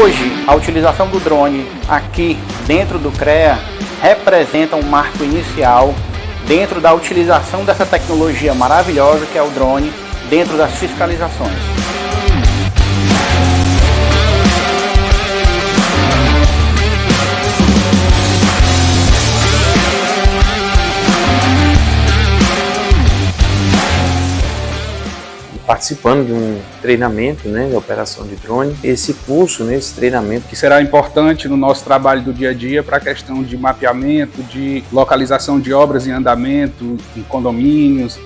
Hoje, a utilização do drone aqui dentro do CREA representa um marco inicial dentro da utilização dessa tecnologia maravilhosa que é o drone dentro das fiscalizações. Participando de um treinamento né, de operação de drone. Esse curso, né, esse treinamento... Que será importante no nosso trabalho do dia a dia para a questão de mapeamento, de localização de obras em andamento, em condomínios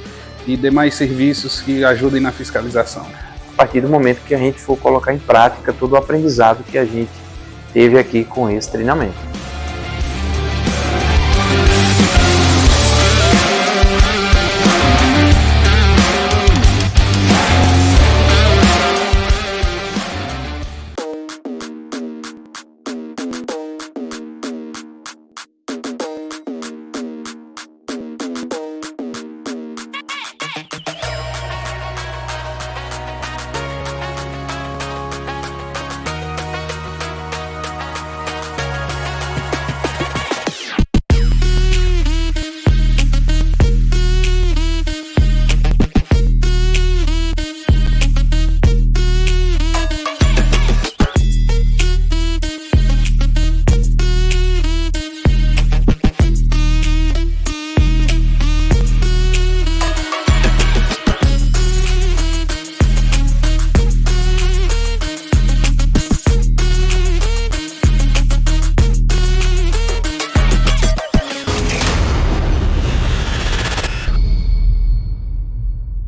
e demais serviços que ajudem na fiscalização. A partir do momento que a gente for colocar em prática todo o aprendizado que a gente teve aqui com esse treinamento.